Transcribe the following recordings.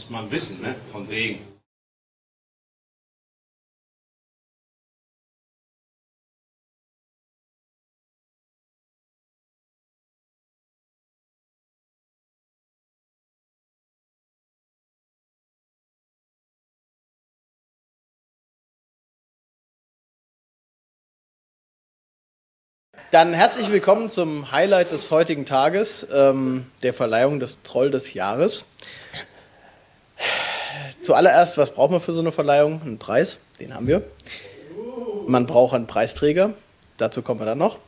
Muss man wissen, ne? Von wegen. Dann herzlich willkommen zum Highlight des heutigen Tages, ähm, der Verleihung des Troll des Jahres. Zuallererst, was braucht man für so eine Verleihung? Einen Preis, den haben wir. Man braucht einen Preisträger, dazu kommen wir dann noch.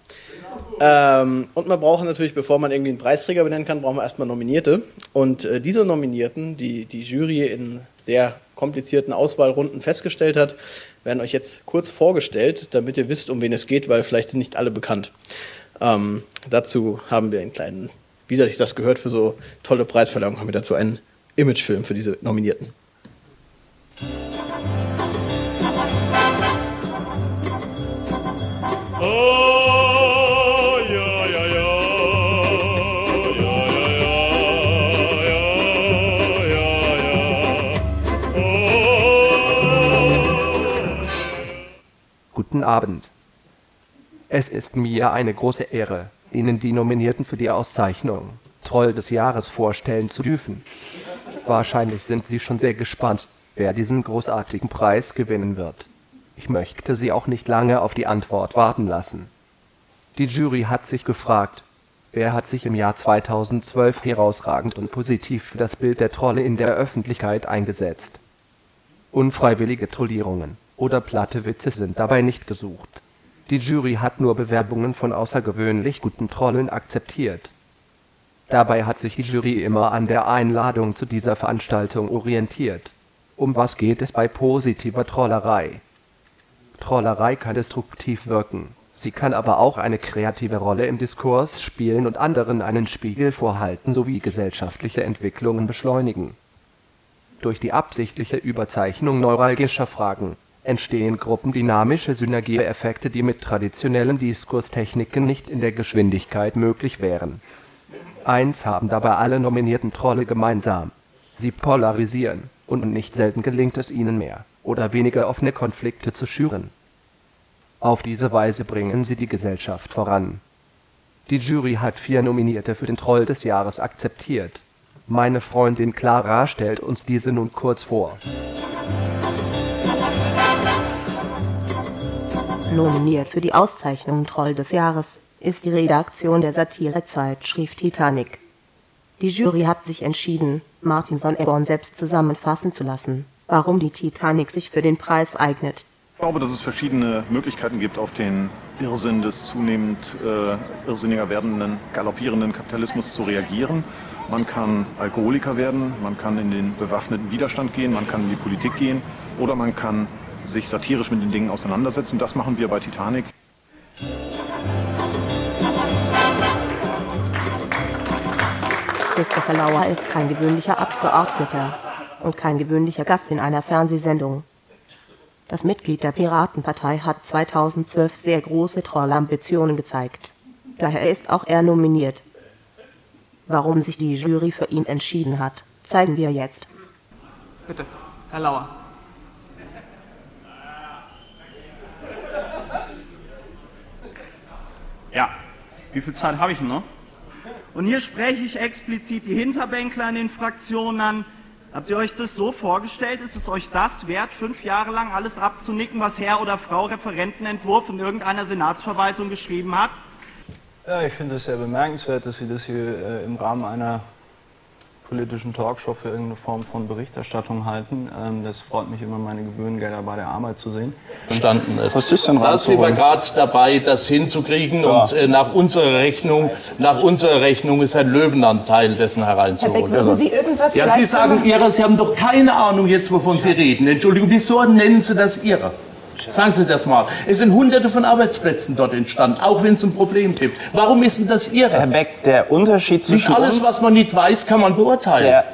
Ähm, und man braucht natürlich, bevor man irgendwie einen Preisträger benennen kann, brauchen wir erstmal Nominierte. Und äh, diese Nominierten, die die Jury in sehr komplizierten Auswahlrunden festgestellt hat, werden euch jetzt kurz vorgestellt, damit ihr wisst, um wen es geht, weil vielleicht sind nicht alle bekannt. Ähm, dazu haben wir einen kleinen, wie sich das gehört für so tolle Preisverleihungen, haben wir dazu einen Imagefilm für diese Nominierten. Guten Abend. Es ist mir eine große Ehre, Ihnen die Nominierten für die Auszeichnung Troll des Jahres vorstellen zu dürfen. Wahrscheinlich sind Sie schon sehr gespannt, wer diesen großartigen Preis gewinnen wird. Ich möchte Sie auch nicht lange auf die Antwort warten lassen. Die Jury hat sich gefragt, wer hat sich im Jahr 2012 herausragend und positiv für das Bild der Trolle in der Öffentlichkeit eingesetzt. Unfreiwillige Trollierungen oder platte Witze sind dabei nicht gesucht. Die Jury hat nur Bewerbungen von außergewöhnlich guten Trollen akzeptiert. Dabei hat sich die Jury immer an der Einladung zu dieser Veranstaltung orientiert. Um was geht es bei positiver Trollerei? Trollerei kann destruktiv wirken, sie kann aber auch eine kreative Rolle im Diskurs spielen und anderen einen Spiegel vorhalten sowie gesellschaftliche Entwicklungen beschleunigen. Durch die absichtliche Überzeichnung neuralgischer Fragen entstehen gruppendynamische Synergieeffekte, die mit traditionellen Diskurstechniken nicht in der Geschwindigkeit möglich wären. Eins haben dabei alle nominierten Trolle gemeinsam: Sie polarisieren, und nicht selten gelingt es ihnen mehr oder weniger offene Konflikte zu schüren. Auf diese Weise bringen sie die Gesellschaft voran. Die Jury hat vier Nominierte für den Troll des Jahres akzeptiert. Meine Freundin Clara stellt uns diese nun kurz vor. Nominiert für die Auszeichnung Troll des Jahres ist die Redaktion der Satirezeitschrift Titanic. Die Jury hat sich entschieden, Martin Sonneborn selbst zusammenfassen zu lassen, warum die Titanic sich für den Preis eignet. Ich glaube, dass es verschiedene Möglichkeiten gibt, auf den Irrsinn des zunehmend äh, irrsinniger werdenden, galoppierenden Kapitalismus zu reagieren. Man kann Alkoholiker werden, man kann in den bewaffneten Widerstand gehen, man kann in die Politik gehen oder man kann sich satirisch mit den Dingen auseinandersetzen. Das machen wir bei Titanic. Christopher Lauer ist kein gewöhnlicher Abgeordneter und kein gewöhnlicher Gast in einer Fernsehsendung. Das Mitglied der Piratenpartei hat 2012 sehr große Trollambitionen gezeigt. Daher ist auch er nominiert. Warum sich die Jury für ihn entschieden hat, zeigen wir jetzt. Bitte, Herr Lauer. Ja, wie viel Zeit habe ich noch? Und hier spreche ich explizit die Hinterbänkler in den Fraktionen an. Habt ihr euch das so vorgestellt? Ist es euch das wert, fünf Jahre lang alles abzunicken, was Herr oder Frau Referentenentwurf in irgendeiner Senatsverwaltung geschrieben hat? Ja, ich finde es sehr bemerkenswert, dass Sie das hier äh, im Rahmen einer politischen Talkshow für irgendeine Form von Berichterstattung halten. Ähm, das freut mich immer, meine Gebührengelder bei der Arbeit zu sehen. Verstanden ist. Was ist denn Da sind wir gerade dabei, das hinzukriegen Ja. und äh, nach unserer Rechnung, nach unserer Rechnung ist ein Löwenanteil dessen Herr hereinzuholen. Beck, würden Sie irgendwas ja, Sie sagen machen? Ihre, Sie haben doch keine Ahnung jetzt, wovon Sie reden. Entschuldigung, wieso nennen Sie das Ihre? Sagen Sie das mal. Es sind hunderte von Arbeitsplätzen dort entstanden, auch wenn es ein Problem gibt. Warum ist denn das Ihre? Herr Beck, der Unterschied Nicht zwischen alles, uns... was man nicht weiß, kann man beurteilen. Der,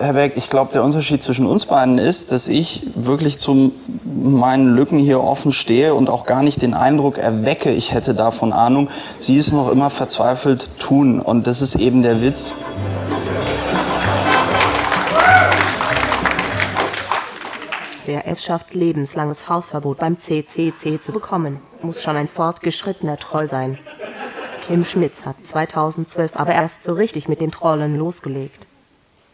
Herr Beck, ich glaube, der Unterschied zwischen uns beiden ist, dass ich wirklich zu meinen Lücken hier offen stehe und auch gar nicht den Eindruck erwecke, ich hätte davon Ahnung. Sie es noch immer verzweifelt tun. Und das ist eben der Witz. Wer es schafft, lebenslanges Hausverbot beim CCC zu bekommen, muss schon ein fortgeschrittener Troll sein. Kim Schmitz hat 2012 aber erst so richtig mit dem Trollen losgelegt.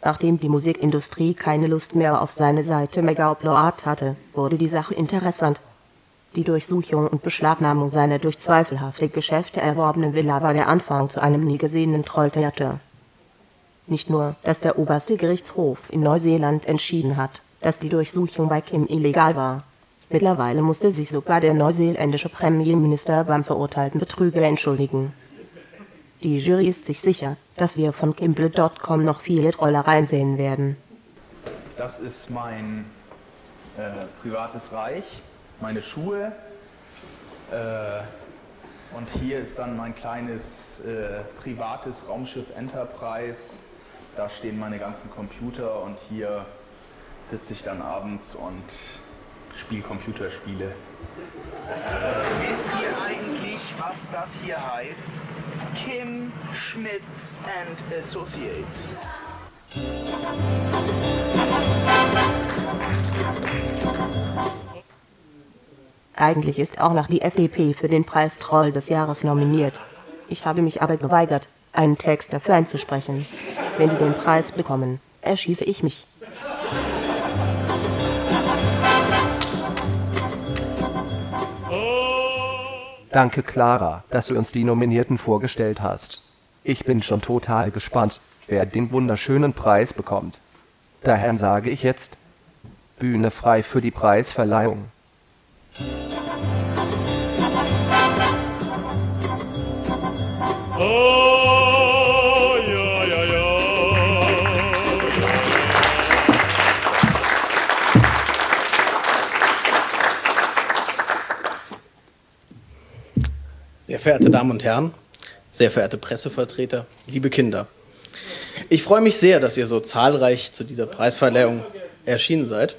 Nachdem die Musikindustrie keine Lust mehr auf seine Seite Mega Upload hatte, wurde die Sache interessant. Die Durchsuchung und Beschlagnahmung seiner durch zweifelhafte Geschäfte erworbenen Villa war der Anfang zu einem nie gesehenen Trolltheater. Nicht nur, dass der oberste Gerichtshof in Neuseeland entschieden hat, dass die Durchsuchung bei Kim illegal war. Mittlerweile musste sich sogar der neuseeländische Premierminister beim verurteilten Betrüger entschuldigen. Die Jury ist sich sicher, dass wir von Kimble.com noch viele Trollereien sehen werden. Das ist mein äh, privates Reich, meine Schuhe. Äh, und hier ist dann mein kleines äh, privates Raumschiff Enterprise. Da stehen meine ganzen Computer und hier sitze ich dann abends und spiele Computerspiele. Wisst ihr eigentlich, was das hier heißt? Kim Schmitz and Associates. Eigentlich ist auch noch die FDP für den Preis Troll des Jahres nominiert. Ich habe mich aber geweigert, einen Text dafür einzusprechen. Wenn die den Preis bekommen, erschieße ich mich. Danke Clara, dass du uns die Nominierten vorgestellt hast. Ich bin schon total gespannt, wer den wunderschönen Preis bekommt. Daher sage ich jetzt Bühne frei für die Preisverleihung. Sehr verehrte Damen und Herren, sehr verehrte Pressevertreter, liebe Kinder. Ich freue mich sehr, dass ihr so zahlreich zu dieser Preisverleihung erschienen seid.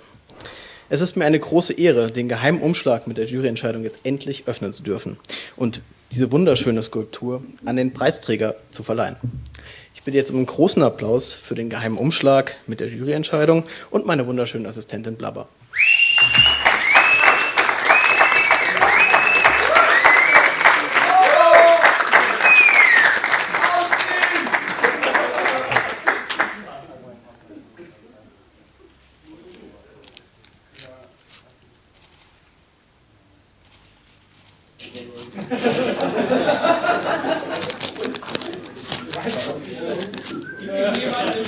Es ist mir eine große Ehre, den geheimen Umschlag mit der Juryentscheidung jetzt endlich öffnen zu dürfen und diese wunderschöne Skulptur an den Preisträger zu verleihen. Ich bitte jetzt um einen großen Applaus für den geheimen Umschlag mit der Juryentscheidung und meine wunderschöne Assistentin Blabber. Il n'y a pas de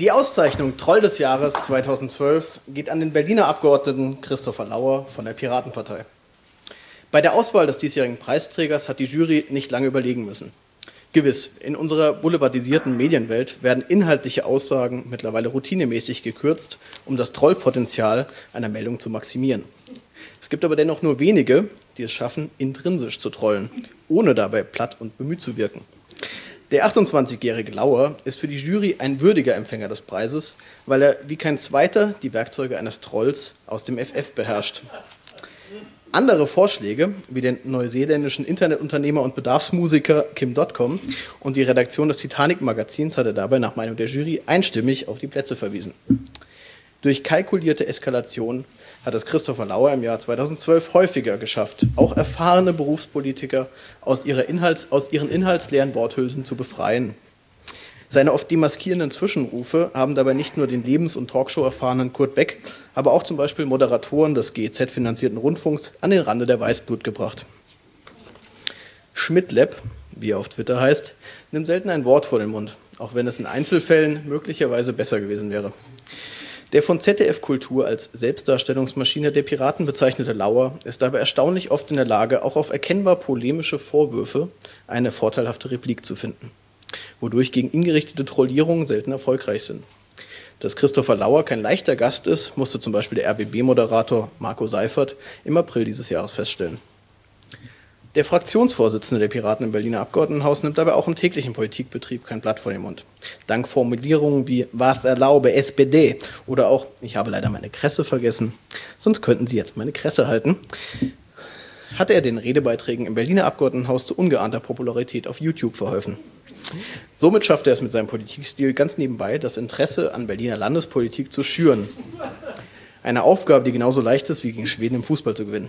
Die Auszeichnung Troll des Jahres 2012 geht an den Berliner Abgeordneten Christopher Lauer von der Piratenpartei. Bei der Auswahl des diesjährigen Preisträgers hat die Jury nicht lange überlegen müssen. Gewiss, in unserer boulevardisierten Medienwelt werden inhaltliche Aussagen mittlerweile routinemäßig gekürzt, um das Trollpotenzial einer Meldung zu maximieren. Es gibt aber dennoch nur wenige, die es schaffen, intrinsisch zu trollen, ohne dabei platt und bemüht zu wirken. Der 28-jährige Lauer ist für die Jury ein würdiger Empfänger des Preises, weil er wie kein zweiter die Werkzeuge eines Trolls aus dem FF beherrscht. Andere Vorschläge, wie den neuseeländischen Internetunternehmer und Bedarfsmusiker Kim Dotcom und die Redaktion des Titanic-Magazins hat er dabei nach Meinung der Jury einstimmig auf die Plätze verwiesen. Durch kalkulierte Eskalation hat es Christopher Lauer im Jahr 2012 häufiger geschafft, auch erfahrene Berufspolitiker aus, Inhalts-, aus ihren inhaltsleeren Worthülsen zu befreien. Seine oft demaskierenden Zwischenrufe haben dabei nicht nur den Lebens- und Talkshow-erfahrenen Kurt Beck, aber auch zum Beispiel Moderatoren des GEZ-finanzierten Rundfunks an den Rande der Weißblut gebracht. Schmidtlab, wie er auf Twitter heißt, nimmt selten ein Wort vor den Mund, auch wenn es in Einzelfällen möglicherweise besser gewesen wäre. Der von ZDF Kultur als Selbstdarstellungsmaschine der Piraten bezeichnete Lauer ist dabei erstaunlich oft in der Lage, auch auf erkennbar polemische Vorwürfe eine vorteilhafte Replik zu finden, wodurch gegen ihn gerichtete Trollierungen selten erfolgreich sind. Dass Christopher Lauer kein leichter Gast ist, musste zum Beispiel der RBB-Moderator Marco Seifert im April dieses Jahres feststellen. Der Fraktionsvorsitzende der Piraten im Berliner Abgeordnetenhaus nimmt dabei auch im täglichen Politikbetrieb kein Blatt vor den Mund. Dank Formulierungen wie Was erlaube SPD oder auch Ich habe leider meine Kresse vergessen, sonst könnten Sie jetzt meine Kresse halten, hatte er den Redebeiträgen im Berliner Abgeordnetenhaus zu ungeahnter Popularität auf YouTube verholfen. Somit schafft er es mit seinem Politikstil ganz nebenbei, das Interesse an Berliner Landespolitik zu schüren. Eine Aufgabe, die genauso leicht ist, wie gegen Schweden im Fußball zu gewinnen.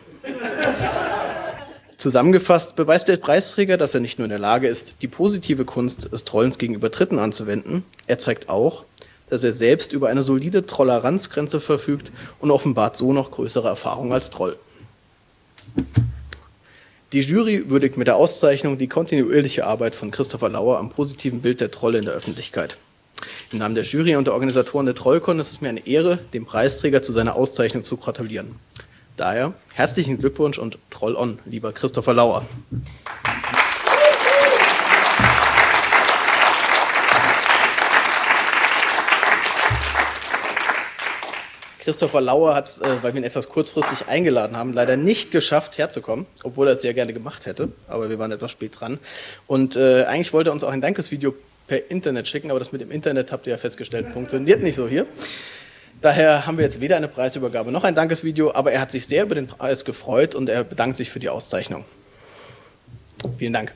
Zusammengefasst beweist der Preisträger, dass er nicht nur in der Lage ist, die positive Kunst des Trollens gegenüber Dritten anzuwenden, er zeigt auch, dass er selbst über eine solide Toleranzgrenze verfügt und offenbart so noch größere Erfahrung als Troll. Die Jury würdigt mit der Auszeichnung die kontinuierliche Arbeit von Christopher Lauer am positiven Bild der Trolle in der Öffentlichkeit. Im Namen der Jury und der Organisatoren der Trollkon ist es mir eine Ehre, dem Preisträger zu seiner Auszeichnung zu gratulieren. Daher herzlichen Glückwunsch und Troll on, lieber Christopher Lauer. Christopher Lauer hat, äh, weil wir ihn etwas kurzfristig eingeladen haben, leider nicht geschafft, herzukommen, obwohl er es sehr gerne gemacht hätte, aber wir waren etwas spät dran. Und äh, eigentlich wollte er uns auch ein Dankesvideo per Internet schicken, aber das mit dem Internet, habt ihr ja festgestellt, funktioniert nicht so hier. Daher haben wir jetzt weder eine Preisübergabe noch ein Dankesvideo, aber er hat sich sehr über den Preis gefreut und er bedankt sich für die Auszeichnung. Vielen Dank.